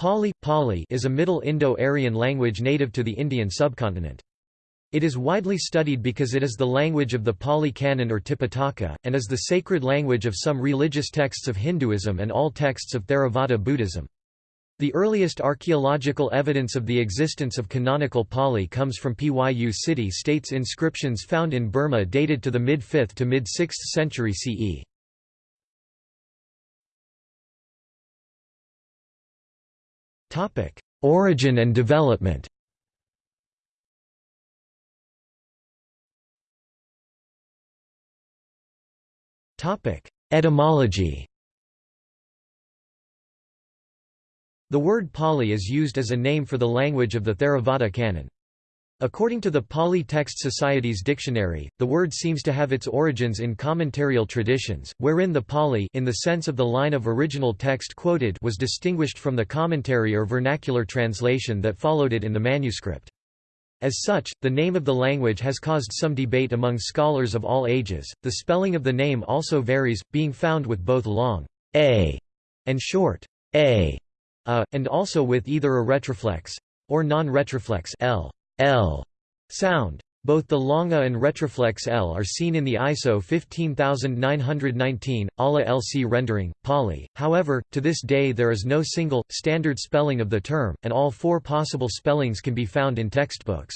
Pali, Pali is a Middle Indo-Aryan language native to the Indian subcontinent. It is widely studied because it is the language of the Pali Canon or Tipitaka, and is the sacred language of some religious texts of Hinduism and all texts of Theravada Buddhism. The earliest archaeological evidence of the existence of canonical Pali comes from Pyu city-states inscriptions found in Burma dated to the mid-5th to mid-6th century CE. Origin and development Topic: Etymology The word Pali is used as a name for the language of the Theravada canon. According to the Pali Text Society's dictionary, the word seems to have its origins in commentarial traditions, wherein the Pali in the sense of the line of original text quoted was distinguished from the commentary or vernacular translation that followed it in the manuscript. As such, the name of the language has caused some debate among scholars of all ages. The spelling of the name also varies, being found with both long a and short a, a and also with either a retroflex or non-retroflex l, l sound. Both the longa and retroflex L are seen in the ISO 15919, ALA LC rendering, Pali. However, to this day there is no single, standard spelling of the term, and all four possible spellings can be found in textbooks.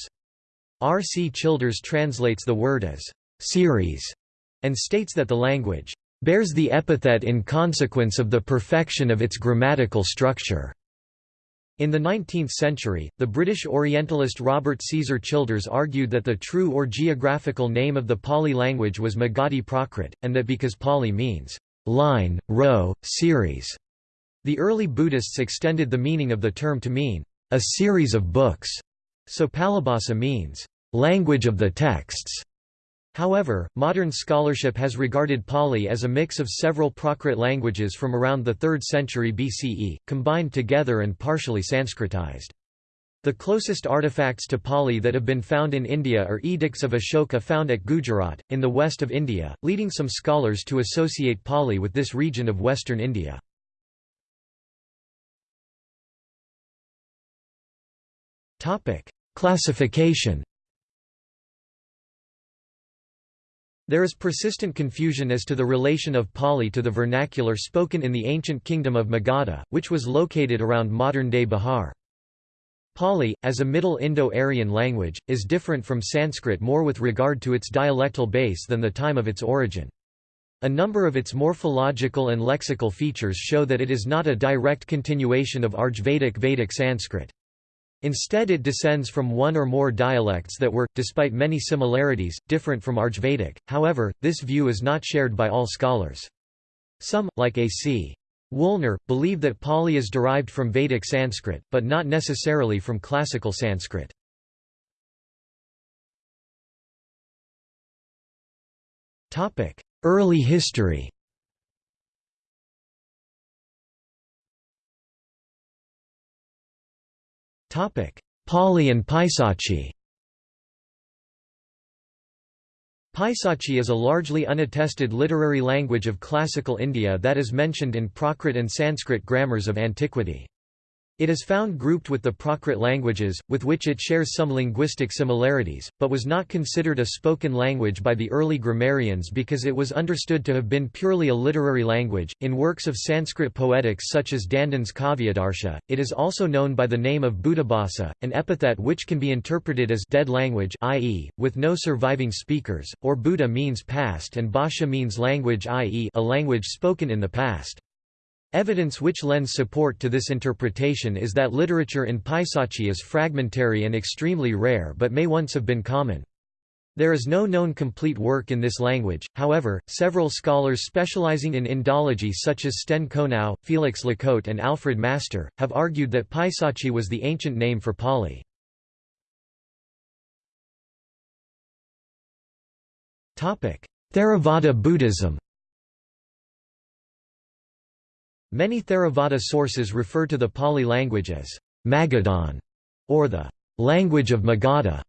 R. C. Childers translates the word as series and states that the language bears the epithet in consequence of the perfection of its grammatical structure. In the 19th century, the British Orientalist Robert Caesar Childers argued that the true or geographical name of the Pali language was Magadhi Prakrit, and that because Pali means line, row, series, the early Buddhists extended the meaning of the term to mean a series of books, so Palibhasa means language of the texts. However, modern scholarship has regarded Pali as a mix of several Prakrit languages from around the 3rd century BCE, combined together and partially Sanskritized. The closest artifacts to Pali that have been found in India are edicts of Ashoka found at Gujarat, in the west of India, leading some scholars to associate Pali with this region of western India. Classification There is persistent confusion as to the relation of Pali to the vernacular spoken in the ancient kingdom of Magadha, which was located around modern-day Bihar. Pali, as a Middle Indo-Aryan language, is different from Sanskrit more with regard to its dialectal base than the time of its origin. A number of its morphological and lexical features show that it is not a direct continuation of Rigvedic Vedic Sanskrit. Instead it descends from one or more dialects that were, despite many similarities, different from Rigvedic, however, this view is not shared by all scholars. Some, like A.C. Woolner, believe that Pali is derived from Vedic Sanskrit, but not necessarily from classical Sanskrit. Early history Pali and Paisachi Paisachi is a largely unattested literary language of classical India that is mentioned in Prakrit and Sanskrit grammars of antiquity. It is found grouped with the Prakrit languages, with which it shares some linguistic similarities, but was not considered a spoken language by the early grammarians because it was understood to have been purely a literary language. In works of Sanskrit poetics such as Dandin's Kavyadarsha, it is also known by the name of Bhutabhasa, an epithet which can be interpreted as dead language, i.e., with no surviving speakers, or Bhuta means past and Bhasha means language, i.e., a language spoken in the past. Evidence which lends support to this interpretation is that literature in Paisachi is fragmentary and extremely rare but may once have been common. There is no known complete work in this language, however, several scholars specializing in Indology such as Sten Konow, Felix Lacôte and Alfred Master, have argued that Paisachi was the ancient name for Pali. Theravada Buddhism Many Theravada sources refer to the Pali language as Magadhan or the language of Magadha.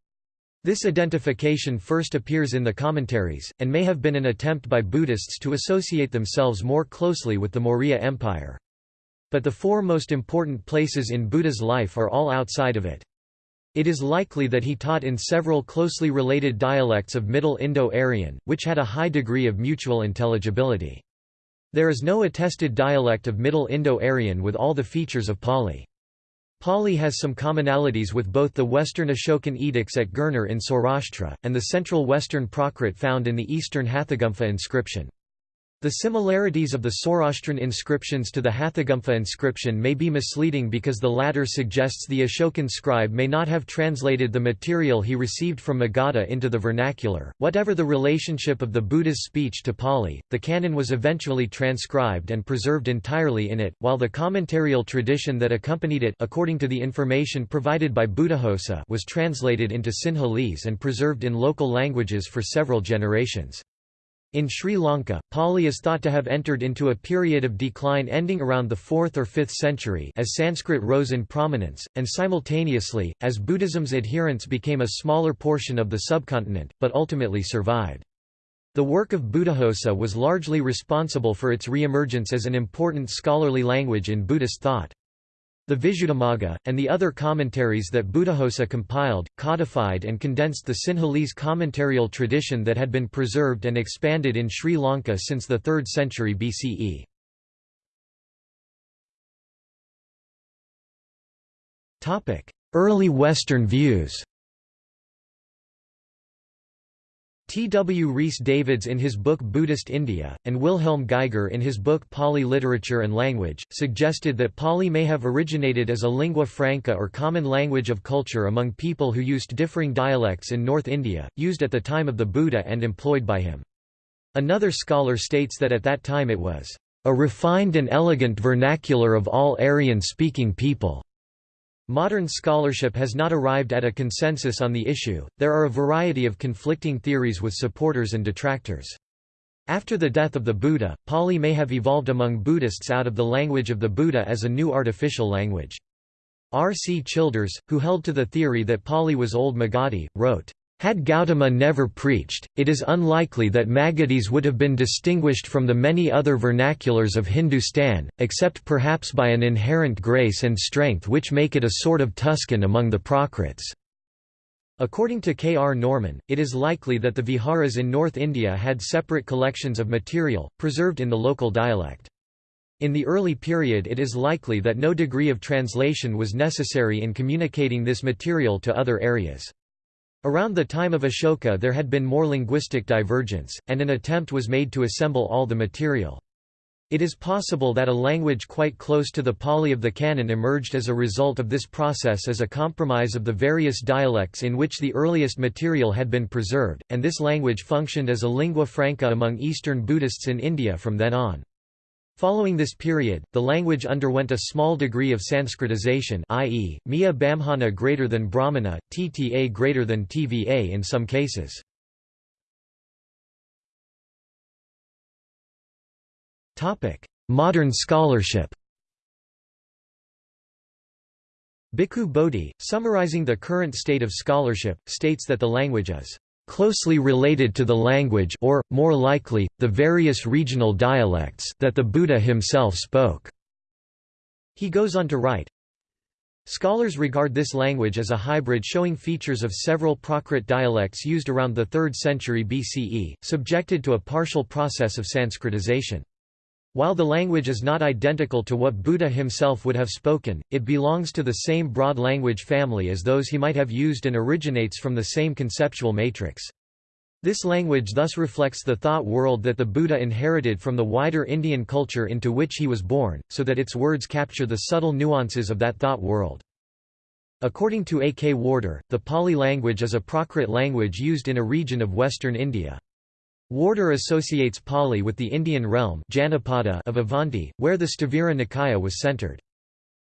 This identification first appears in the commentaries, and may have been an attempt by Buddhists to associate themselves more closely with the Maurya Empire. but the four most important places in Buddha's life are all outside of it. It is likely that he taught in several closely related dialects of Middle Indo-Aryan, which had a high degree of mutual intelligibility. There is no attested dialect of Middle Indo-Aryan with all the features of Pali. Pali has some commonalities with both the Western Ashokan edicts at Girnar in Saurashtra, and the central Western Prakrit found in the Eastern Hathigumpha inscription. The similarities of the Saurashtrian inscriptions to the Hathigumpha inscription may be misleading because the latter suggests the Ashokan scribe may not have translated the material he received from Magadha into the vernacular. Whatever the relationship of the Buddha's speech to Pali, the canon was eventually transcribed and preserved entirely in it, while the commentarial tradition that accompanied it according to the information provided by Buddhaghosa was translated into Sinhalese and preserved in local languages for several generations. In Sri Lanka, Pali is thought to have entered into a period of decline ending around the 4th or 5th century as Sanskrit rose in prominence, and simultaneously, as Buddhism's adherents became a smaller portion of the subcontinent, but ultimately survived. The work of Buddhaghosa was largely responsible for its re-emergence as an important scholarly language in Buddhist thought. The Visuddhimagga, and the other commentaries that Buddhaghosa compiled, codified and condensed the Sinhalese commentarial tradition that had been preserved and expanded in Sri Lanka since the 3rd century BCE. Early Western views T. W. Rhys Davids in his book Buddhist India, and Wilhelm Geiger in his book Pali Literature and Language, suggested that Pali may have originated as a lingua franca or common language of culture among people who used differing dialects in North India, used at the time of the Buddha and employed by him. Another scholar states that at that time it was a refined and elegant vernacular of all Aryan-speaking people. Modern scholarship has not arrived at a consensus on the issue, there are a variety of conflicting theories with supporters and detractors. After the death of the Buddha, Pali may have evolved among Buddhists out of the language of the Buddha as a new artificial language. R. C. Childers, who held to the theory that Pali was Old Magadhi, wrote, had Gautama never preached, it is unlikely that Magadhis would have been distinguished from the many other vernaculars of Hindustan, except perhaps by an inherent grace and strength which make it a sort of Tuscan among the Prakrits. According to K. R. Norman, it is likely that the viharas in North India had separate collections of material, preserved in the local dialect. In the early period it is likely that no degree of translation was necessary in communicating this material to other areas. Around the time of Ashoka there had been more linguistic divergence, and an attempt was made to assemble all the material. It is possible that a language quite close to the Pali of the canon emerged as a result of this process as a compromise of the various dialects in which the earliest material had been preserved, and this language functioned as a lingua franca among Eastern Buddhists in India from then on. Following this period, the language underwent a small degree of Sanskritization i.e., Miya Bamhana greater than Brahmana, Tta greater than Tva in some cases. Modern scholarship Bhikkhu Bodhi, summarizing the current state of scholarship, states that the language is closely related to the language or, more likely, the various regional dialects that the Buddha himself spoke." He goes on to write, Scholars regard this language as a hybrid showing features of several Prakrit dialects used around the 3rd century BCE, subjected to a partial process of Sanskritization. While the language is not identical to what Buddha himself would have spoken, it belongs to the same broad language family as those he might have used and originates from the same conceptual matrix. This language thus reflects the thought world that the Buddha inherited from the wider Indian culture into which he was born, so that its words capture the subtle nuances of that thought world. According to A. K. Warder, the Pali language is a Prakrit language used in a region of western India. Warder associates Pali with the Indian realm of Avanti, where the Sthavira Nikaya was centered.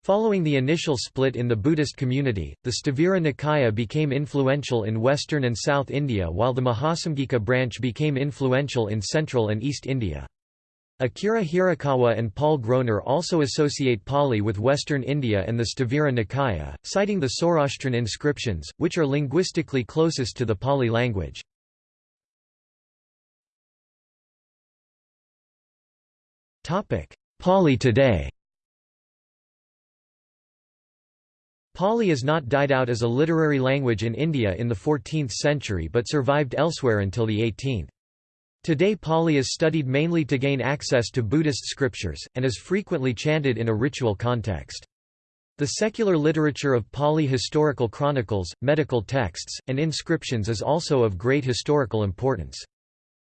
Following the initial split in the Buddhist community, the Sthavira Nikaya became influential in western and south India while the Mahasamgika branch became influential in central and east India. Akira Hirakawa and Paul Groner also associate Pali with western India and the Sthavira Nikaya, citing the Saurashtrian inscriptions, which are linguistically closest to the Pali language. Topic: Pali today. Pali is not died out as a literary language in India in the 14th century but survived elsewhere until the 18th. Today Pali is studied mainly to gain access to Buddhist scriptures, and is frequently chanted in a ritual context. The secular literature of Pali historical chronicles, medical texts, and inscriptions is also of great historical importance.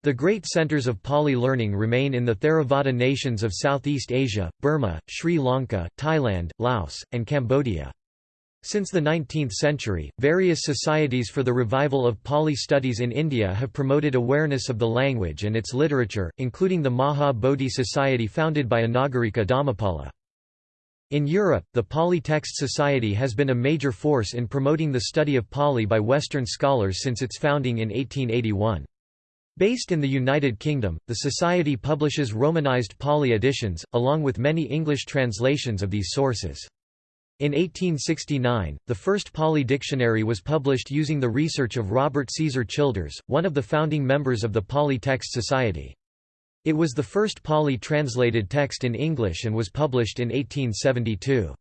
The great centers of Pali learning remain in the Theravada nations of Southeast Asia, Burma, Sri Lanka, Thailand, Laos, and Cambodia. Since the 19th century, various societies for the revival of Pali studies in India have promoted awareness of the language and its literature, including the Maha Bodhi Society founded by Anagarika Dharmapala. In Europe, the Pali Text Society has been a major force in promoting the study of Pali by Western scholars since its founding in 1881. Based in the United Kingdom, the Society publishes Romanized Pali editions, along with many English translations of these sources. In 1869, the first Pali dictionary was published using the research of Robert Caesar Childers, one of the founding members of the Pali Text Society. It was the first Pali translated text in English and was published in 1872.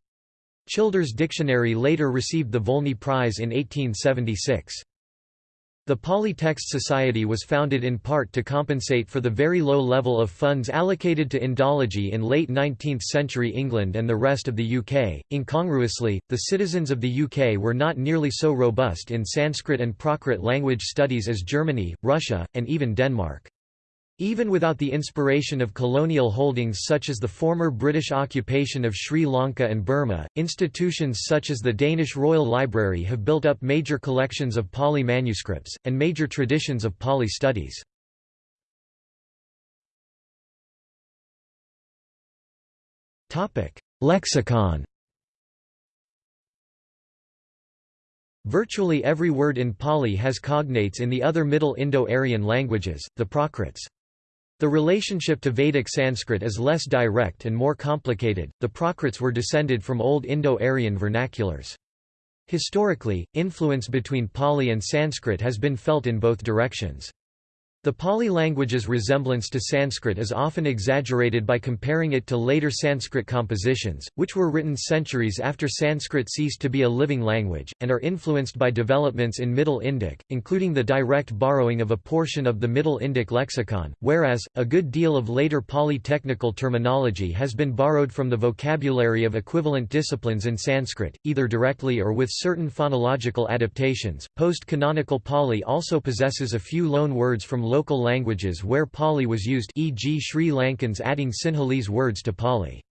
Childers' dictionary later received the Volney Prize in 1876. The Pali Text Society was founded in part to compensate for the very low level of funds allocated to Indology in late 19th century England and the rest of the UK. Incongruously, the citizens of the UK were not nearly so robust in Sanskrit and Prakrit language studies as Germany, Russia, and even Denmark. Even without the inspiration of colonial holdings such as the former British occupation of Sri Lanka and Burma, institutions such as the Danish Royal Library have built up major collections of Pali manuscripts, and major traditions of Pali studies. Lexicon Virtually every word in Pali has cognates in the other Middle Indo-Aryan languages, the Prakrits. The relationship to Vedic Sanskrit is less direct and more complicated. The Prakrits were descended from Old Indo-Aryan vernaculars. Historically, influence between Pali and Sanskrit has been felt in both directions. The Pali language's resemblance to Sanskrit is often exaggerated by comparing it to later Sanskrit compositions, which were written centuries after Sanskrit ceased to be a living language, and are influenced by developments in Middle Indic, including the direct borrowing of a portion of the Middle Indic lexicon, whereas, a good deal of later Pali technical terminology has been borrowed from the vocabulary of equivalent disciplines in Sanskrit, either directly or with certain phonological adaptations. Post canonical Pali also possesses a few loan words from local languages where Pali was used e.g. Sri Lankans adding Sinhalese words to Pali.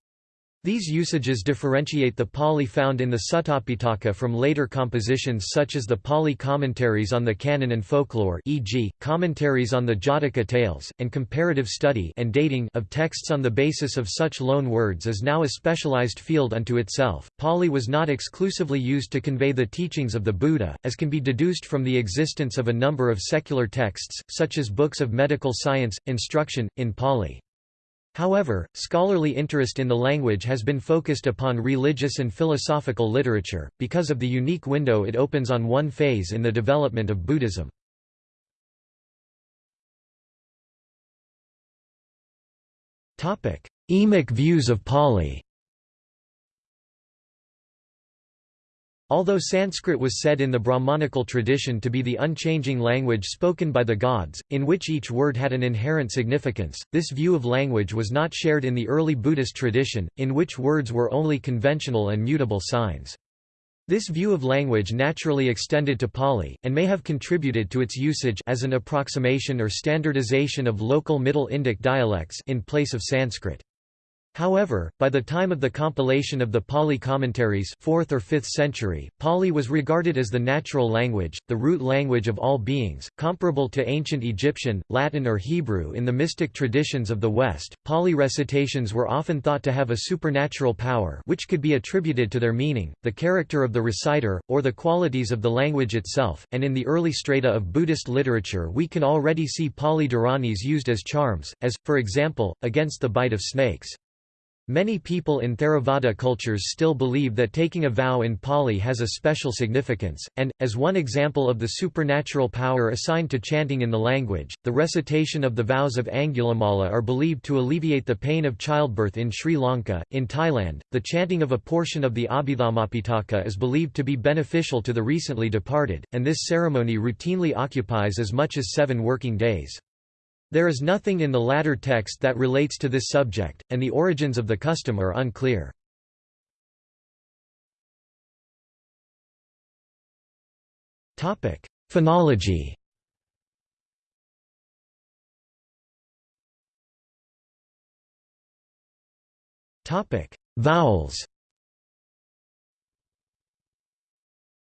These usages differentiate the Pali found in the Suttapitaka from later compositions such as the Pali commentaries on the canon and folklore e.g., commentaries on the Jataka tales, and comparative study and dating of texts on the basis of such loan words is now a specialized field unto itself. Pali was not exclusively used to convey the teachings of the Buddha, as can be deduced from the existence of a number of secular texts, such as books of medical science, instruction, in Pali. However, scholarly interest in the language has been focused upon religious and philosophical literature, because of the unique window it opens on one phase in the development of Buddhism. Emic views of Pali Although Sanskrit was said in the Brahmanical tradition to be the unchanging language spoken by the gods, in which each word had an inherent significance, this view of language was not shared in the early Buddhist tradition, in which words were only conventional and mutable signs. This view of language naturally extended to Pali, and may have contributed to its usage as an approximation or standardization of local Middle Indic dialects in place of Sanskrit. However, by the time of the compilation of the Pali commentaries 4th or 5th century, Pali was regarded as the natural language, the root language of all beings, comparable to ancient Egyptian, Latin or Hebrew in the mystic traditions of the West. Pali recitations were often thought to have a supernatural power which could be attributed to their meaning, the character of the reciter, or the qualities of the language itself, and in the early strata of Buddhist literature we can already see Pali Dharanis used as charms, as, for example, against the bite of snakes. Many people in Theravada cultures still believe that taking a vow in Pali has a special significance, and, as one example of the supernatural power assigned to chanting in the language, the recitation of the vows of Angulimala are believed to alleviate the pain of childbirth in Sri Lanka. In Thailand, the chanting of a portion of the Abhidharmapitaka is believed to be beneficial to the recently departed, and this ceremony routinely occupies as much as seven working days. There is nothing in the latter text that relates to this subject, and the origins of the custom are unclear. Phonology Vowels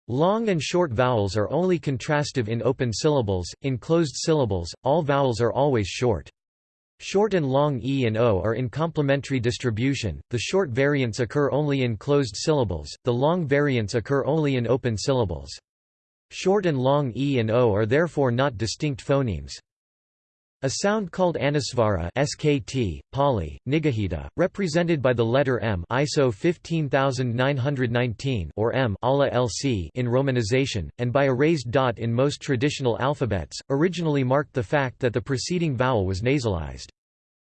Long and short vowels are only contrastive in open syllables, in closed syllables, all vowels are always short. Short and long e and o are in complementary distribution, the short variants occur only in closed syllables, the long variants occur only in open syllables. Short and long e and o are therefore not distinct phonemes. A sound called anusvara SKT, Pali, Nigahita, represented by the letter M ISO 15919 or M ALA LC in romanization, and by a raised dot in most traditional alphabets, originally marked the fact that the preceding vowel was nasalized.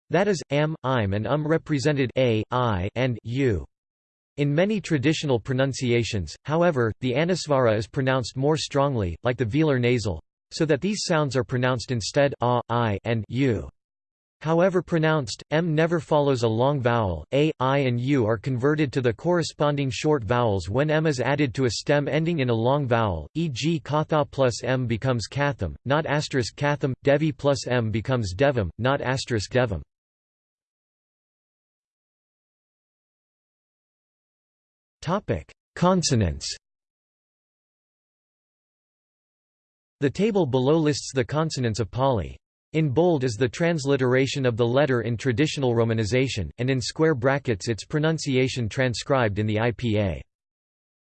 That is, am, im and um represented a, i, and u. In many traditional pronunciations, however, the anusvara is pronounced more strongly, like the velar nasal so that these sounds are pronounced instead a, i, and u. However pronounced, m never follows a long vowel, a, i and u are converted to the corresponding short vowels when m is added to a stem ending in a long vowel, e.g. katha plus m becomes katham, not asterisk katham, devi plus m becomes devam, not asterisk devam. Consonants The table below lists the consonants of Pali. In bold is the transliteration of the letter in traditional romanization, and in square brackets its pronunciation transcribed in the IPA.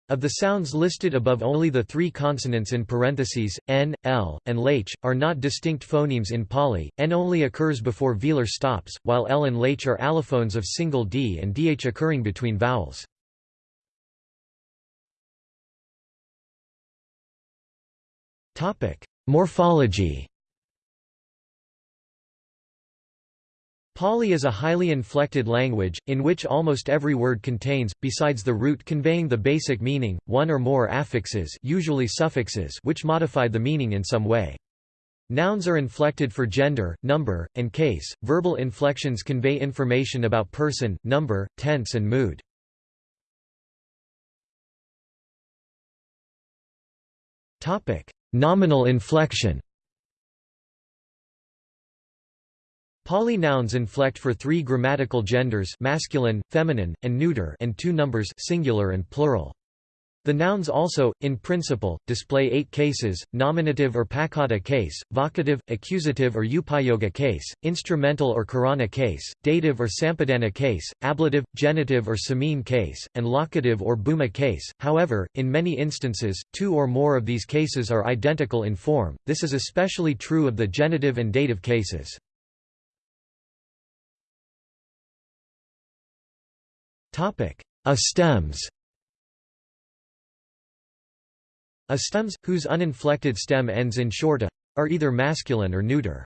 Of the sounds listed above only the three consonants in parentheses, n, l, and lh, are not distinct phonemes in Pali, n only occurs before velar stops, while l and lh are allophones of single d and dh occurring between vowels. Morphology Pali is a highly inflected language, in which almost every word contains, besides the root conveying the basic meaning, one or more affixes usually suffixes which modify the meaning in some way. Nouns are inflected for gender, number, and case, verbal inflections convey information about person, number, tense and mood. Nominal inflection Pali nouns inflect for three grammatical genders masculine, feminine, and neuter and two numbers singular and plural. The nouns also, in principle, display eight cases, nominative or pakata case, vocative, accusative or upayoga case, instrumental or karana case, dative or sampadana case, ablative, genitive or samine case, and locative or bhuma case. However, in many instances, two or more of these cases are identical in form, this is especially true of the genitive and dative cases. A stems A stems, whose uninflected stem ends in short a, are either masculine or neuter.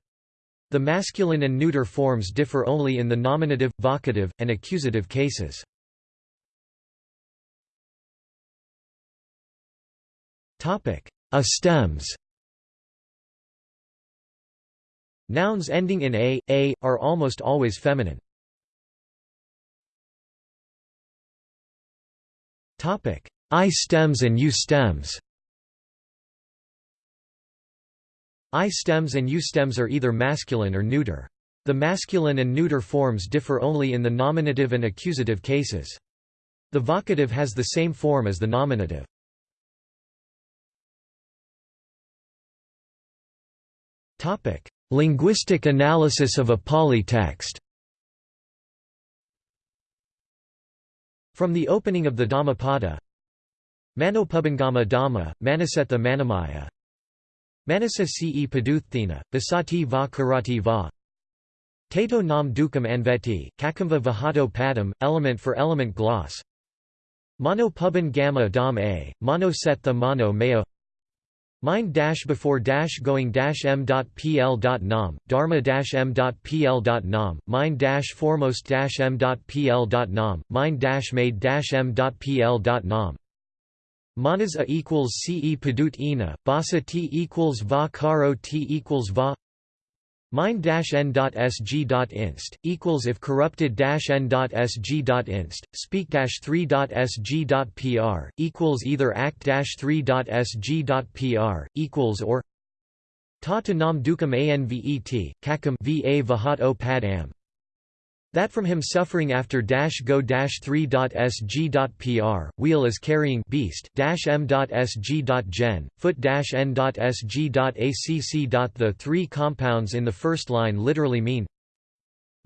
The masculine and neuter forms differ only in the nominative, vocative, and accusative cases. A stems Nouns ending in a, a, are almost always feminine. I stems and U stems I stems and U stems are either masculine or neuter. The masculine and neuter forms differ only in the nominative and accusative cases. The vocative has the same form as the nominative. Topic: Linguistic analysis of a Pali text From the opening of the Dhammapada Manopubangama Dhamma, Manasetha Manamaya Manasa ce paduththina, basati va karati va. Tato nam dukam anveti, kakamva vahato padam, element for element gloss. Mono puban gamma dom a, mono set the mono meo. Mind dash before dash going dash m dot pl dot nom dharma dash m dot pl dot nom mind dash foremost dash m dot pl dot nom mind dash made dash m dot pl dot nom Manas a equals ce padut ina, basa t equals va caro t equals va Mind-n.sg.inst, equals if corrupted-n.sg.inst, speak-3.sg.pr, equals either act-3.sg.pr, equals or Ta to nam dukam anvet, kakam va vahat o pad. That from him suffering after dash go dash 3.sg.pr, wheel is carrying beast dash m.sg.gen, foot dash n.sg.acc. The three compounds in the first line literally mean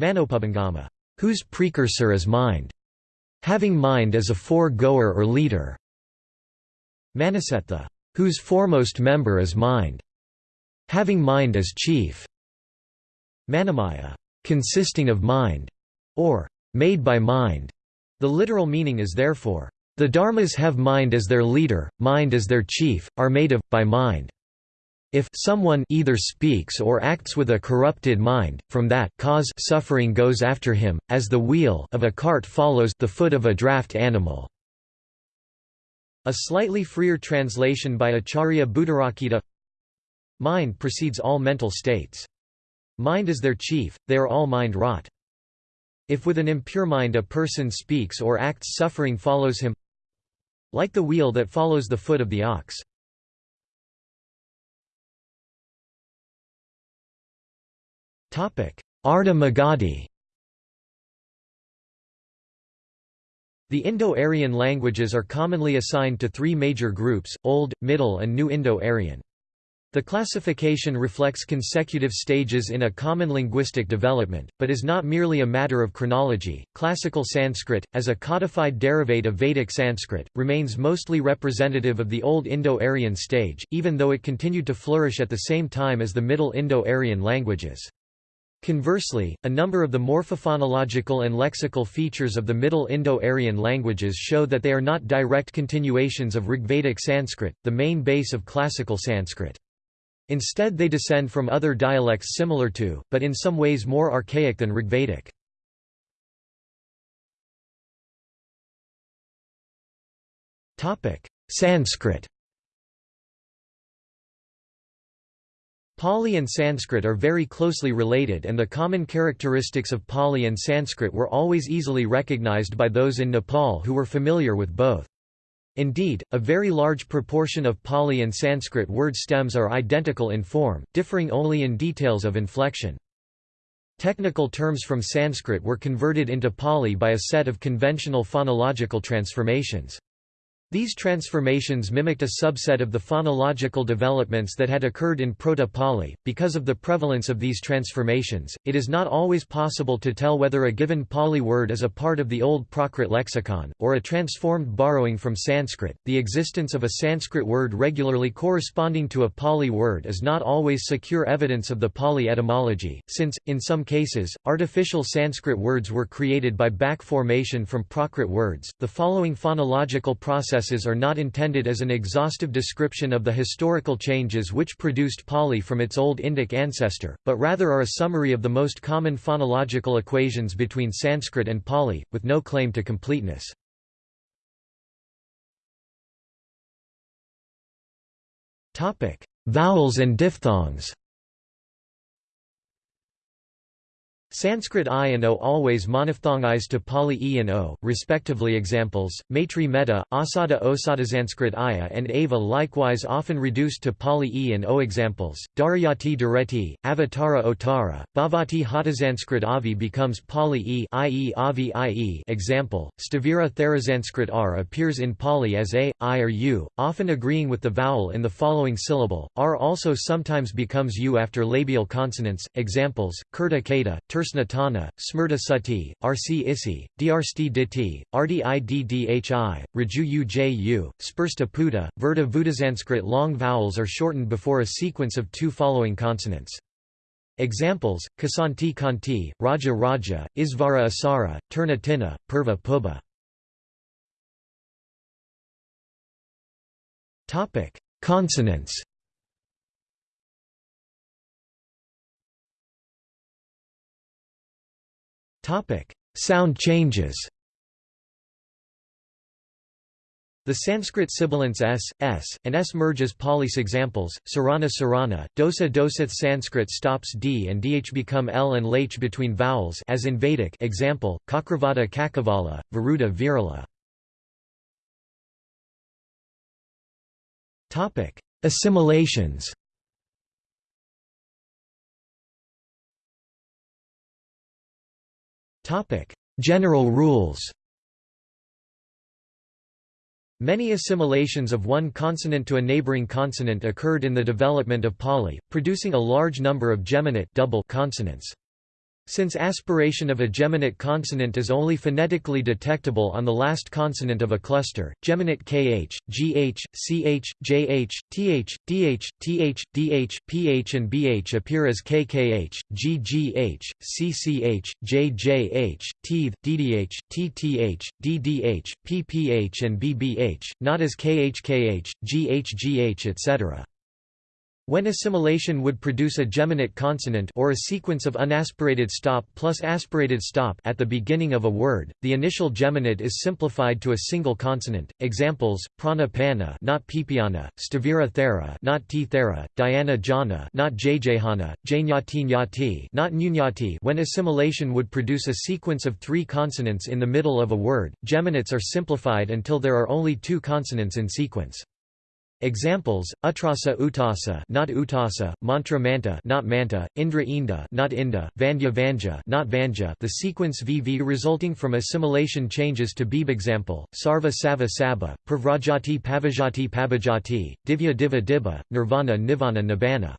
Manopubangama, whose precursor is mind, having mind as a fore-goer or leader. Manasetha, whose foremost member is mind, having mind as chief. Manamaya, consisting of mind or made by mind. The literal meaning is therefore, the dharmas have mind as their leader, mind as their chief, are made of, by mind. If someone either speaks or acts with a corrupted mind, from that cause suffering goes after him, as the wheel of a cart follows the foot of a draft animal. A slightly freer translation by Acharya Buddharakkhita Mind precedes all mental states. Mind is their chief, they are all mind-wrought. If with an impure mind a person speaks or acts suffering follows him like the wheel that follows the foot of the ox. Ardha Magadhi The Indo-Aryan languages are commonly assigned to three major groups, Old, Middle and New Indo-Aryan. The classification reflects consecutive stages in a common linguistic development, but is not merely a matter of chronology. Classical Sanskrit, as a codified derivate of Vedic Sanskrit, remains mostly representative of the Old Indo-Aryan stage, even though it continued to flourish at the same time as the Middle Indo-Aryan languages. Conversely, a number of the morphophonological and lexical features of the Middle Indo-Aryan languages show that they are not direct continuations of Rigvedic Sanskrit, the main base of classical Sanskrit. Instead they descend from other dialects similar to, but in some ways more archaic than Rigvedic. Sanskrit Pali and Sanskrit are very closely related and the common characteristics of Pali and Sanskrit were always easily recognized by those in Nepal who were familiar with both. Indeed, a very large proportion of Pali and Sanskrit word stems are identical in form, differing only in details of inflection. Technical terms from Sanskrit were converted into Pali by a set of conventional phonological transformations. These transformations mimicked a subset of the phonological developments that had occurred in Proto-Pali. Because of the prevalence of these transformations, it is not always possible to tell whether a given Pali word is a part of the old Prakrit lexicon, or a transformed borrowing from Sanskrit. The existence of a Sanskrit word regularly corresponding to a Pali word is not always secure evidence of the Pali etymology, since, in some cases, artificial Sanskrit words were created by back formation from Prakrit words. The following phonological process processes are not intended as an exhaustive description of the historical changes which produced Pali from its Old Indic ancestor, but rather are a summary of the most common phonological equations between Sanskrit and Pali, with no claim to completeness. Vowels and diphthongs Sanskrit I and O always monophthongized to Pali E and O, respectively examples, Maitri Metta, Asada Osada Sanskrit Aya and Ava likewise often reduced to Pali E and O examples, Darayati Dareti, Avatara Otara, Bhavati Hata. Sanskrit Avi becomes Pali E i.e. Avi IE example, Stavira Thera. Sanskrit R appears in Pali as A, I or U, often agreeing with the vowel in the following syllable, R also sometimes becomes U after labial consonants, examples, Kurta Kata, Tersnatana, Smrta Sati, Rc Isi, Drsti Diti, Rdidhi, Raju Uju, Spursta Puta, Verta Vudasanskrit long vowels are shortened before a sequence of two following consonants. Examples: Kasanti Kanti, Raja Raja, Isvara Asara, Turna Tina, Purva Puba. Consonants. Topic: Sound changes. The Sanskrit sibilants s, s, and s merge as Pali's examples, sarana sarana, dosa dosath Sanskrit stops d and dh become l and lh between vowels as in Vedic example, kakravata Kakavala, Varuda Virala. Assimilations General rules Many assimilations of one consonant to a neighboring consonant occurred in the development of Pali, producing a large number of geminate double consonants. Since aspiration of a geminate consonant is only phonetically detectable on the last consonant of a cluster, geminate kh, gh, ch, jh, th, dh, th, dh, ph and bh appear as kkh, ggh, cch, jjh, teeth, ddh, tth, ddh, pph and bbh, not as khkh, ghgh etc. When assimilation would produce a geminate consonant or a sequence of unaspirated stop plus aspirated stop at the beginning of a word, the initial geminate is simplified to a single consonant. Examples: prana pana, not pipiana; stavira thera, not t thera; not jjhana; janyati nyati, not nyati. When assimilation would produce a sequence of three consonants in the middle of a word, geminates are simplified until there are only two consonants in sequence. Examples: Utrasa utasa, not utasa; mantra manta, not manta; indra inda, not inda; vandya vanja, not vanja. The sequence VV resulting from assimilation changes to beeb. Example: Sarva sava saba, pravrajati pavajati pabajati, divya diva dibba, nirvana nivana nibbana.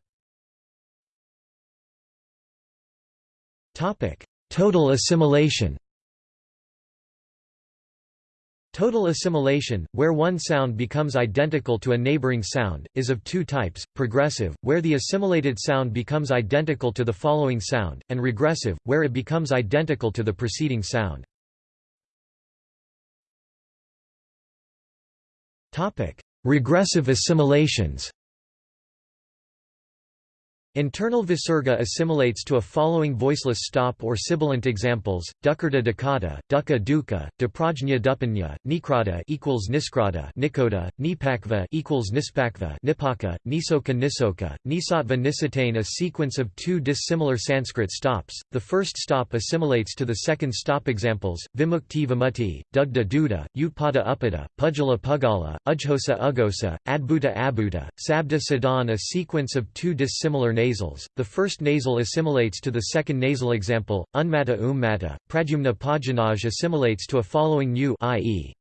Topic: Total assimilation. Total assimilation, where one sound becomes identical to a neighboring sound, is of two types, progressive, where the assimilated sound becomes identical to the following sound, and regressive, where it becomes identical to the preceding sound. Regressive assimilations Internal visarga assimilates to a following voiceless stop or sibilant examples: dukkata dukkata, dukkha dukkha, duprajna dupanya, nikrata equals niskrata, nikoda, nipakva equals nispakva, nipaka, nisoka nisoka, nisatva nisatane. A sequence of two dissimilar Sanskrit stops. The first stop assimilates to the second stop examples: vimukti vimutti, dugda duda, utpada upada, pujala pugala, ujhosa ugosa, adbhuta abhuta, sabda sadan. A sequence of two dissimilar names nasals. The first nasal assimilates to the second nasal example, unmata ummata, pradyumna pajanaj assimilates to a following new i.e.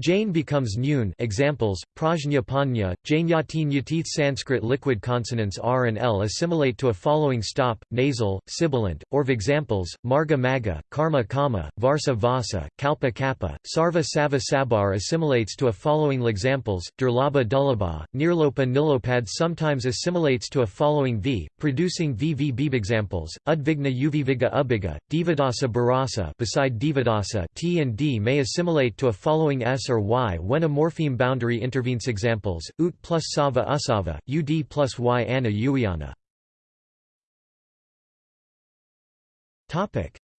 Jain becomes Nyun examples, Prajna Panya, Jainyati Nyatith Sanskrit liquid consonants R and L assimilate to a following stop, nasal, sibilant, or examples, Marga Maga, Karma Kama, Varsa Vasa, Kalpa Kappa, Sarva Sava Sabar assimilates to a following examples, Durlabha Dullabha, Nirlopa Nilopad sometimes assimilates to a following V, producing VV examples, Udvigna Uviviga Ubiga, Divadasa Barasa beside Divadasa T and D may assimilate to a following S or y when a morpheme boundary intervenes. Examples, ut plus sava usava, ud plus y ana.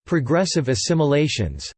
Progressive assimilations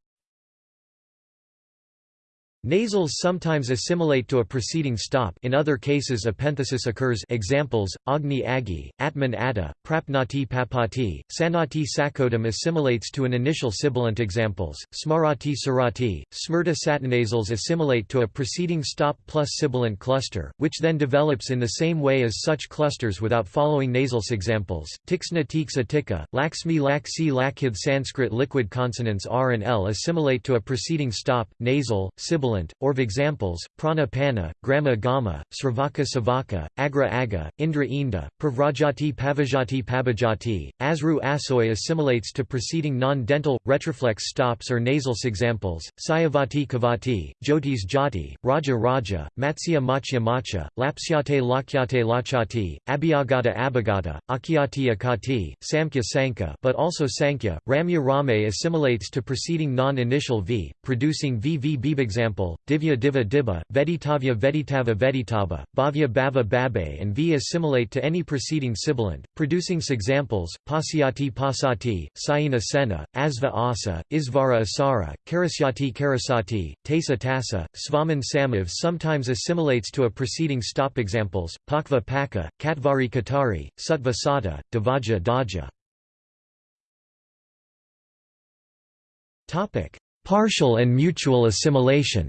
Nasals sometimes assimilate to a preceding stop. In other cases epenthesis occurs. Examples, Agni Agi, Atman Atta, Prapnati Papati, Sanati Sakodam assimilates to an initial sibilant. Examples, Smarati Sarati, Smrta satinasals assimilate to a preceding stop plus sibilant cluster, which then develops in the same way as such clusters without following nasals examples, Tixna Tiksa Tika, Laxmi Laksi Lakhith Sanskrit liquid consonants R and L assimilate to a preceding stop, nasal, sibilant sibilant, or examples, prana pana, grama gama, sravaka savaka, agra aga, indra inda, pravrajati pavajati pabajati, asru asoy assimilates to preceding non-dental, retroflex stops or nasal examples, sayavati kavati, jyotis jati, raja raja, matsya machya macha, lapsyate lakyate lachati, abhyagata abhagata, akyati akati, samkhya sanka but also sankhya, ramya rame assimilates to preceding non-initial v, producing vv example, divya diva dibba, veditavya veditava veditava, bhavya bhava babe and v assimilate to any preceding sibilant, producing examples, pasyati pasati, sayina sena, asva asa, isvara asara, karasyati karasati, tasa tasa, svaman samav sometimes assimilates to a preceding stop examples, pakva paka, katvari katari, sutva sata, davaja daja. Partial and mutual assimilation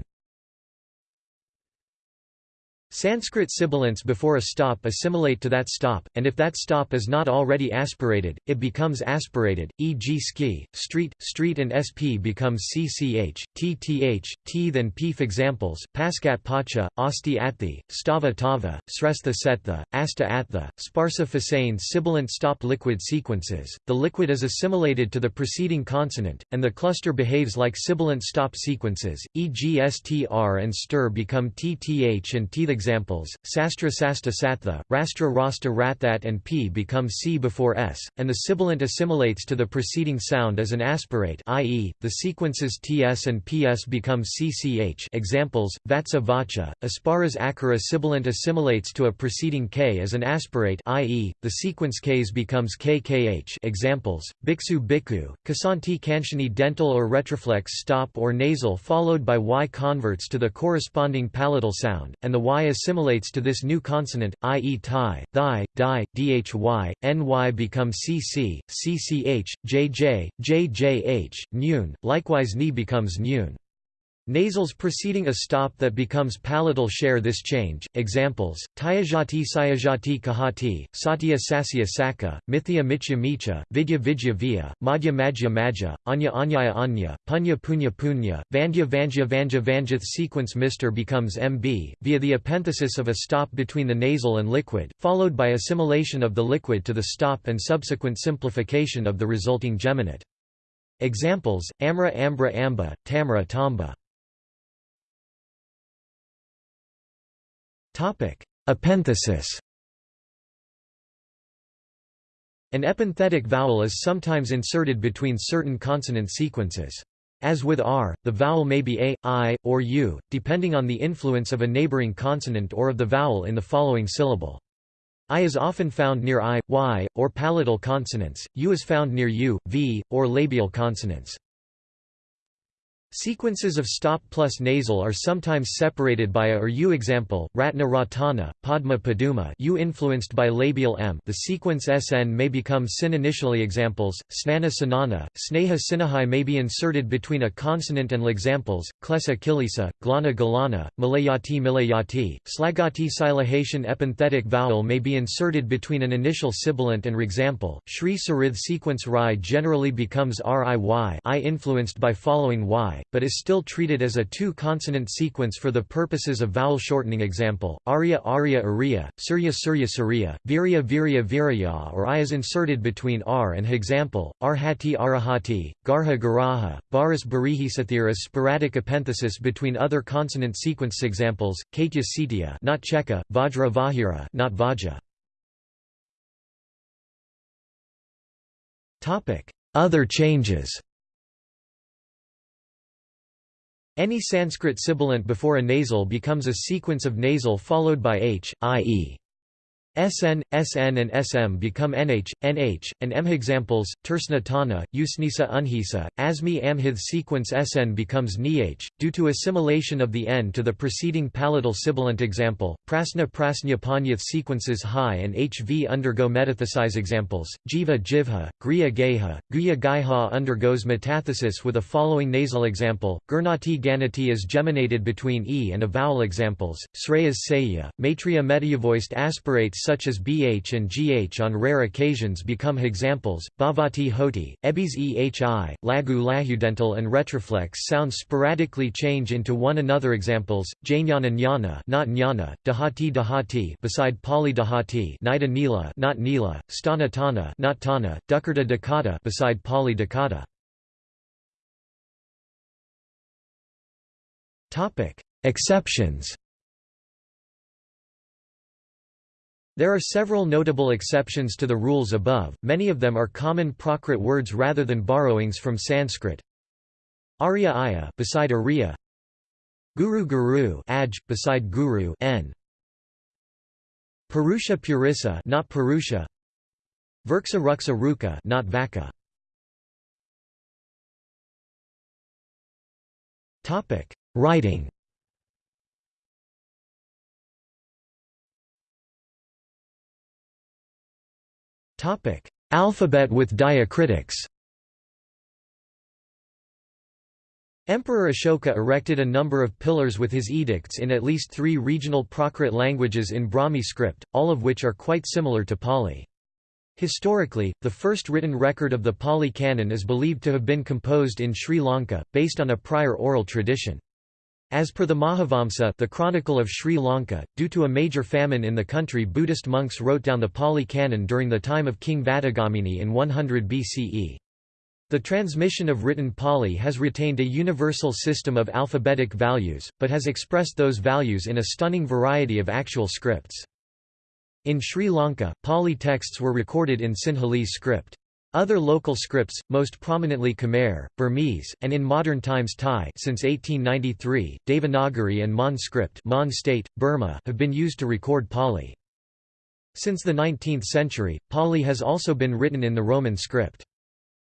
Sanskrit sibilants before a stop assimilate to that stop, and if that stop is not already aspirated, it becomes aspirated, e.g. ski, street, street and sp becomes cch, tth, teeth and peef examples, paskat pacha, asti athi, stava tava, srestha setha, asta attha, sparsa fasane sibilant stop liquid sequences, the liquid is assimilated to the preceding consonant, and the cluster behaves like sibilant stop sequences, e.g. str and stir become tth and teeth examples, sastra sasta satha, rastra rasta rathat and p become c before s, and the sibilant assimilates to the preceding sound as an aspirate i.e., the sequences ts and ps become cch examples, vatsa vacha, asparas akara sibilant assimilates to a preceding k as an aspirate i.e., the sequence ks becomes kkh examples, biksu bhikkhu, kasanti kanchani dental or retroflex stop or nasal followed by y converts to the corresponding palatal sound, and the y assimilates to this new consonant, i.e. thai, thigh, di, dhy, ny become cc, cch, jj, jjh, nyun, likewise ni becomes nyun. Nasals preceding a stop that becomes palatal share this change. Examples: Tyajati Sayajati Kahati, Satya Sasya Saka, Mithya Michya Micha, Vidya Vidya Vya, Madhya Madhya Madhya, Anya Anyaya Anya, Punya Punya Punya, Vandya Vanja Vanja Vanjath sequence Mr becomes MB, via the epenthesis of a stop between the nasal and liquid, followed by assimilation of the liquid to the stop and subsequent simplification of the resulting geminate. Examples: Amra Ambra Amba, Tamra Tamba. Epenthesis An epenthetic vowel is sometimes inserted between certain consonant sequences. As with r, the vowel may be a, i, or u, depending on the influence of a neighboring consonant or of the vowel in the following syllable. I is often found near i, y, or palatal consonants, u is found near u, v, or labial consonants. Sequences of stop plus nasal are sometimes separated by a or u example, Ratna Ratana, Padma Paduma u influenced by labial m. The sequence sn may become sin initially examples, Snana Sanana, Sneha Sinahai may be inserted between a consonant and examples, Klesa Kilisa, Glana Galana, Malayati Milayati, Slagati Silahation epenthetic vowel may be inserted between an initial sibilant and example, Shri Sarith sequence Rai generally becomes riy I influenced by following y but is still treated as a two-consonant sequence for the purposes of vowel shortening example, Arya Arya Arya, Surya Surya Surya, Virya Virya Virya or I is inserted between R and H example, Arhati Arahati, Garha Garaha, Baris Barihi sporadic epenthesis between other consonant sequence examples, Kaitya Sitya not Cheka, Vajra Vahira not Vaja. Other changes Any Sanskrit sibilant before a nasal becomes a sequence of nasal followed by h, i.e. SN, SN and SM become NH, NH, and M. Examples, Tersna Usnisa Unhisa, Asmi Amhith sequence SN becomes NH, due to assimilation of the N to the preceding palatal sibilant example, Prasna Prasnya Panyath sequences High and HV undergo metathesis examples, Jiva Jivha, Griya Geha, Guya Gaiha undergoes metathesis with a following nasal example, Gurnati Ganati is geminated between E and a vowel examples, Sreyas Saya, Maitreya metayavoiced aspirates such as bh and gh on rare occasions become hexamples. Bhavati hoti, ebis ehi, lagu lahudental and retroflex sounds sporadically change into one another examples, jnana jnana not jnana, dahati dahati beside pali dahati nida nila not nila, stana tana not tana, dukkata dakata beside pali dakata. Topic: Exceptions. There are several notable exceptions to the rules above, many of them are common Prakrit words rather than borrowings from Sanskrit. Arya Aya beside Arya. Guru Guru aj, beside Guru n. Purusha Purissa not Purusha. Verksa Ruksa Ruka not Vaka. Topic: Writing Alphabet with diacritics Emperor Ashoka erected a number of pillars with his edicts in at least three regional Prakrit languages in Brahmi script, all of which are quite similar to Pali. Historically, the first written record of the Pali Canon is believed to have been composed in Sri Lanka, based on a prior oral tradition. As per the Mahavamsa the Chronicle of Sri Lanka, due to a major famine in the country Buddhist monks wrote down the Pali Canon during the time of King Vatagamini in 100 BCE. The transmission of written Pali has retained a universal system of alphabetic values, but has expressed those values in a stunning variety of actual scripts. In Sri Lanka, Pali texts were recorded in Sinhalese script. Other local scripts, most prominently Khmer, Burmese, and in modern times Thai since 1893, Devanagari and Mon script Mon state, Burma have been used to record Pali. Since the 19th century, Pali has also been written in the Roman script.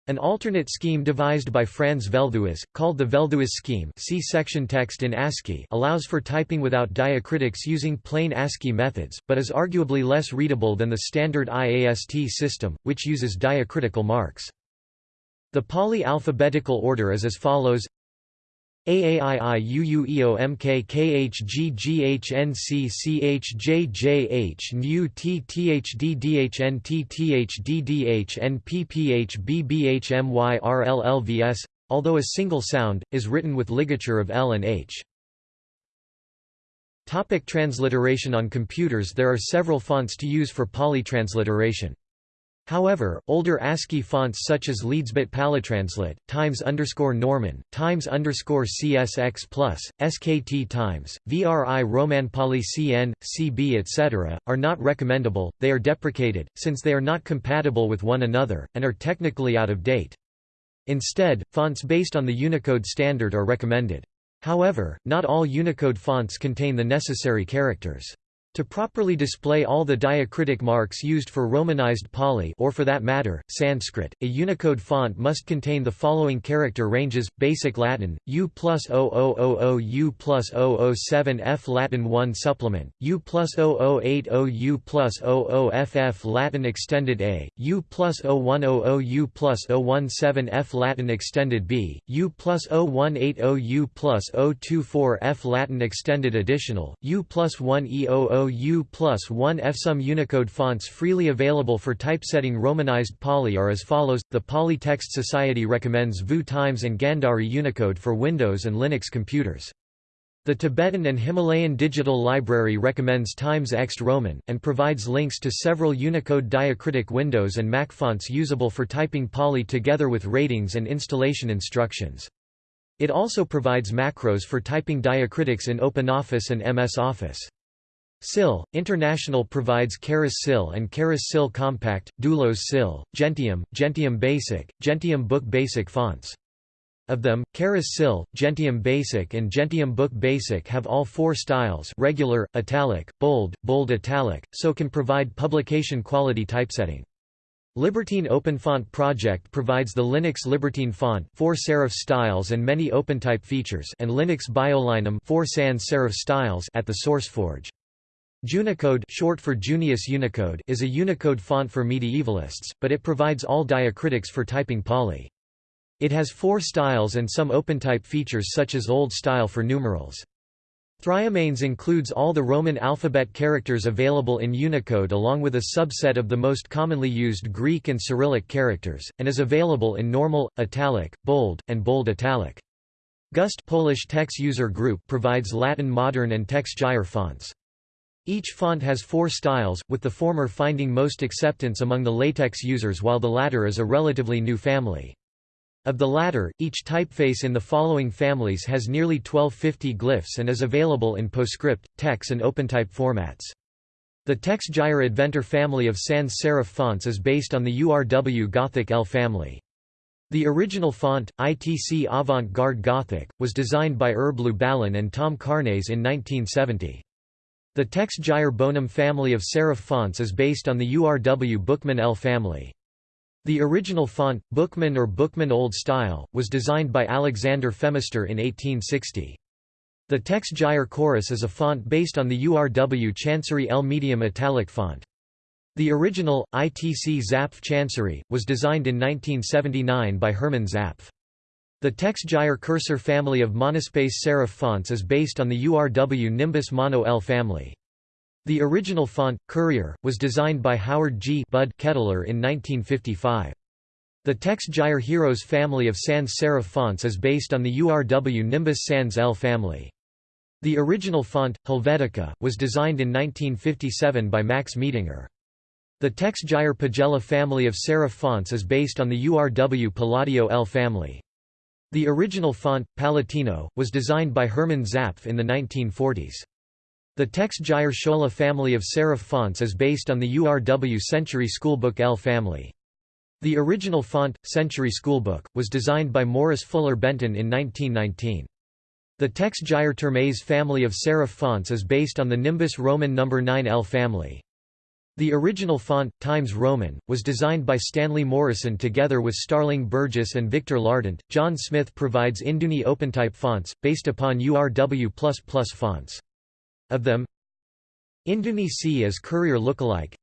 An alternate scheme devised by Franz Velthuis, called the Velthuis scheme see section text in ASCII allows for typing without diacritics using plain ASCII methods, but is arguably less readable than the standard IAST system, which uses diacritical marks. The Pali alphabetical order is as follows AAIIUUEOMKKHGGHNCCHJJH although a single sound, is written with ligature of L and H. Topic transliteration On computers there are several fonts to use for Pali transliteration. However, older ASCII fonts such as Leedsbit Palitranslate, Times Norman, Times CSX plus, SKT Times, VRI Roman Pali CN, CB etc., are not recommendable, they are deprecated, since they are not compatible with one another, and are technically out of date. Instead, fonts based on the Unicode standard are recommended. However, not all Unicode fonts contain the necessary characters. To properly display all the diacritic marks used for Romanized Pali or for that matter, Sanskrit, a Unicode font must contain the following character ranges, Basic Latin, U plus 0000 U plus 007 F Latin 1 Supplement, U plus 0080 U plus 00FF Latin Extended A, U plus 0100 U plus 017 F Latin Extended B, U plus 0180 U plus 024 F Latin Extended Additional, U plus 1 E00 U plus 1 F. Some Unicode fonts freely available for typesetting Romanized Pali are as follows. The Pali Text Society recommends VU Times and Gandhari Unicode for Windows and Linux computers. The Tibetan and Himalayan Digital Library recommends Times Ext Roman, and provides links to several Unicode diacritic windows and Mac fonts usable for typing Pali together with ratings and installation instructions. It also provides macros for typing diacritics in OpenOffice and MS Office. SIL, International provides Charis SIL and Charis SIL Compact, Doulos SIL, Gentium, Gentium Basic, Gentium Book Basic fonts. Of them, Charis SIL, Gentium Basic and Gentium Book Basic have all four styles regular, italic, bold, bold italic, so can provide publication quality typesetting. Libertine OpenFont project provides the Linux Libertine font, four serif styles and many OpenType features, and Linux BioLinum, four sans serif styles at the SourceForge. Junicode short for Junius Unicode is a Unicode font for medievalists, but it provides all diacritics for typing Pali. It has four styles and some OpenType features such as Old Style for numerals. Thryomanes includes all the Roman alphabet characters available in Unicode along with a subset of the most commonly used Greek and Cyrillic characters, and is available in normal, italic, bold, and bold italic. Gust Polish Text User Group provides Latin modern and TeX Gyre fonts. Each font has four styles, with the former finding most acceptance among the LaTeX users while the latter is a relatively new family. Of the latter, each typeface in the following families has nearly 1250 glyphs and is available in PostScript, TeX and OpenType formats. The TeX Gyre Adventor family of sans serif fonts is based on the URW Gothic L family. The original font, ITC Avant-Garde Gothic, was designed by Herb Lubalin and Tom Carnes in 1970. The TeX Gyre Bonum family of serif fonts is based on the URW Bookman L family. The original font, Bookman or Bookman Old Style, was designed by Alexander Phemister in 1860. The TeX Gyre Chorus is a font based on the URW Chancery L medium italic font. The original, ITC Zapf Chancery, was designed in 1979 by Hermann Zapf. The TeX Gyre Cursor family of monospace serif fonts is based on the URW Nimbus Mono L family. The original font, Courier, was designed by Howard G. Bud Kettler in 1955. The TeX Gyre Heroes family of sans serif fonts is based on the URW Nimbus Sans L family. The original font, Helvetica, was designed in 1957 by Max Miedinger. The TeX Gyre Pagella family of serif fonts is based on the URW Palladio L family. The original font, Palatino, was designed by Hermann Zapf in the 1940s. The Text TeX Gyre Schola family of serif fonts is based on the URW Century Schoolbook L family. The original font, Century Schoolbook, was designed by Morris Fuller Benton in 1919. The Text TeX Gyre Termes family of serif fonts is based on the Nimbus Roman No. 9 L family. The original font, Times Roman, was designed by Stanley Morison together with Starling Burgess and Victor Lardent. John Smith provides Induni OpenType fonts, based upon URW fonts. Of them Induni C is Courier lookalike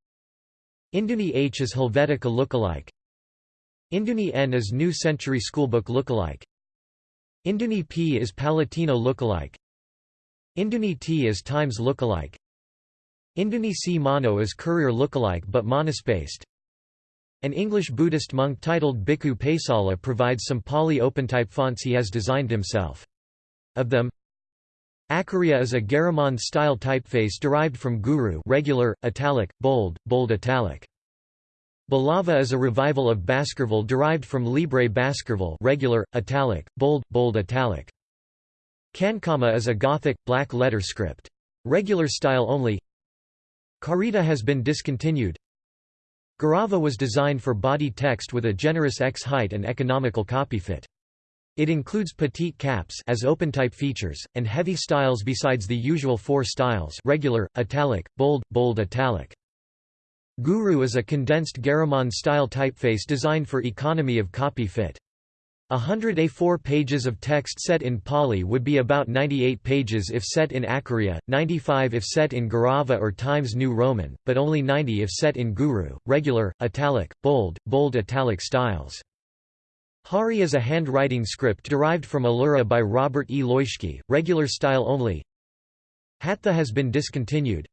Induni H is Helvetica lookalike Induni N is New Century Schoolbook lookalike Induni P is Palatino lookalike Induni T is Times lookalike Induni C Mono is Courier lookalike but monospaced An English Buddhist monk titled Bhikkhu Pesala provides some Pali OpenType fonts he has designed himself. Of them Acharya is a Garamond-style typeface derived from Guru regular, italic, bold, bold italic. Balava is a revival of Baskerville derived from Libre Baskerville regular, italic, bold, bold italic. Cancama is a Gothic, black letter script. Regular style only Carita has been discontinued Garava was designed for body text with a generous X height and economical copy fit. It includes petite caps as open-type features, and heavy styles besides the usual four styles regular, italic, bold, bold italic. Guru is a condensed Garamond-style typeface designed for economy of copy fit. A hundred A4 pages of text set in Pali would be about 98 pages if set in Acharya, 95 if set in Garava or Times New Roman, but only 90 if set in Guru, regular, italic, bold, bold italic styles. Hari is a handwriting script derived from Allura by Robert E. Leuschke, regular style only. Hatha has been discontinued.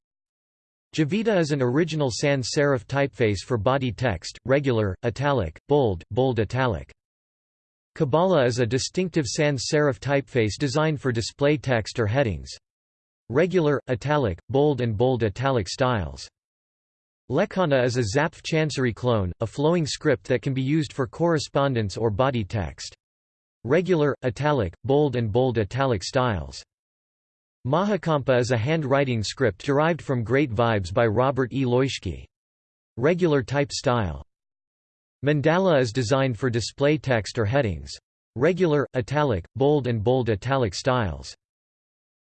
Javita is an original sans serif typeface for body text, regular, italic, bold, bold italic. Kabala is a distinctive sans serif typeface designed for display text or headings. Regular, italic, bold and bold italic styles. Lekhana is a Zapf Chancery clone, a flowing script that can be used for correspondence or body text. Regular, italic, bold and bold italic styles. Mahakampa is a handwriting script derived from Great Vibes by Robert E. Leuschke. Regular type style. Mandala is designed for display text or headings. Regular, italic, bold and bold italic styles.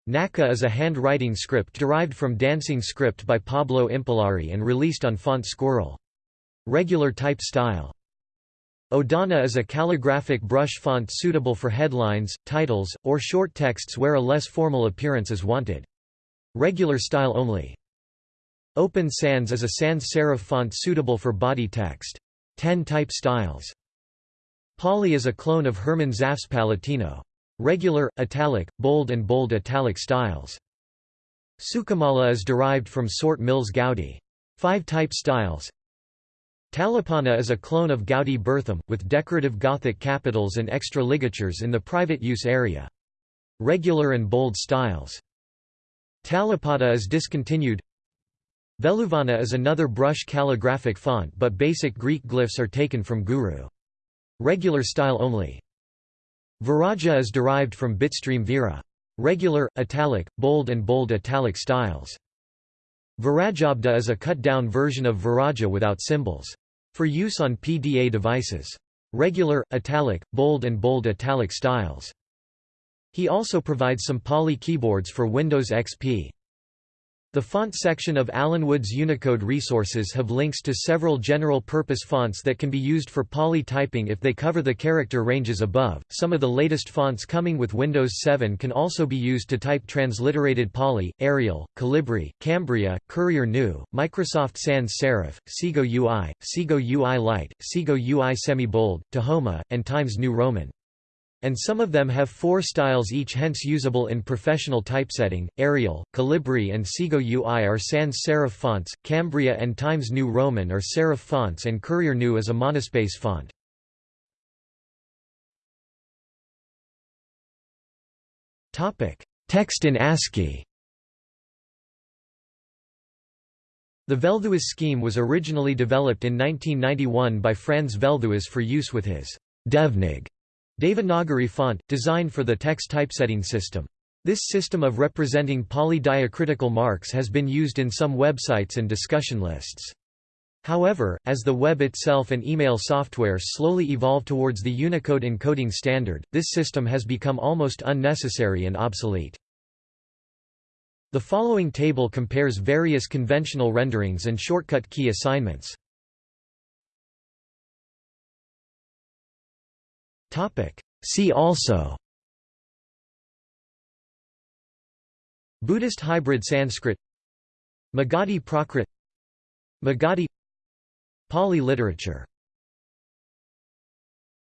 Naka is a handwriting script derived from Dancing script by Pablo Impallari and released on Font Squirrel. Regular type style. Odana is a calligraphic brush font suitable for headlines, titles, or short texts where a less formal appearance is wanted. Regular style only. Open Sans is a sans serif font suitable for body text. 10 type styles. Pali is a clone of Hermann Zapf's Palatino. Regular, italic, bold and bold italic styles. Sukamala is derived from Sort Mills Goudy. Five type styles Talipana is a clone of Goudy Bertham, with decorative Gothic capitals and extra ligatures in the private use area. Regular and bold styles. Talipada is discontinued Veluvana is another brush calligraphic font but basic Greek glyphs are taken from Guru. Regular style only. Viraja is derived from bitstream Vera. Regular, italic, bold and bold italic styles. Virajabda is a cut-down version of Viraja without symbols. For use on PDA devices. Regular, italic, bold and bold italic styles. He also provides some Pali keyboards for Windows XP. The font section of Alan Wood's Unicode resources have links to several general-purpose fonts that can be used for Pali typing if they cover the character ranges above. Some of the latest fonts coming with Windows 7 can also be used to type transliterated Pali, Arial, Calibri, Cambria, Courier New, Microsoft Sans Serif, Segoe UI, Segoe UI Lite, Segoe UI Semi-Bold, Tahoma, and Times New Roman and some of them have four styles each hence usable in professional typesetting. Arial, Calibri and Segoe UI are sans serif fonts, Cambria and Times New Roman are serif fonts and Courier New is a monospace font. Text in ASCII The Velthuis scheme was originally developed in 1991 by Franz Velthuis for use with his Devnig Devanagari font, designed for the text typesetting system. This system of representing polydiacritical marks has been used in some websites and discussion lists. However, as the web itself and email software slowly evolve towards the Unicode encoding standard, this system has become almost unnecessary and obsolete. The following table compares various conventional renderings and shortcut key assignments. See also. Buddhist hybrid Sanskrit. Magadhi Prakrit. Magadhi. Pali literature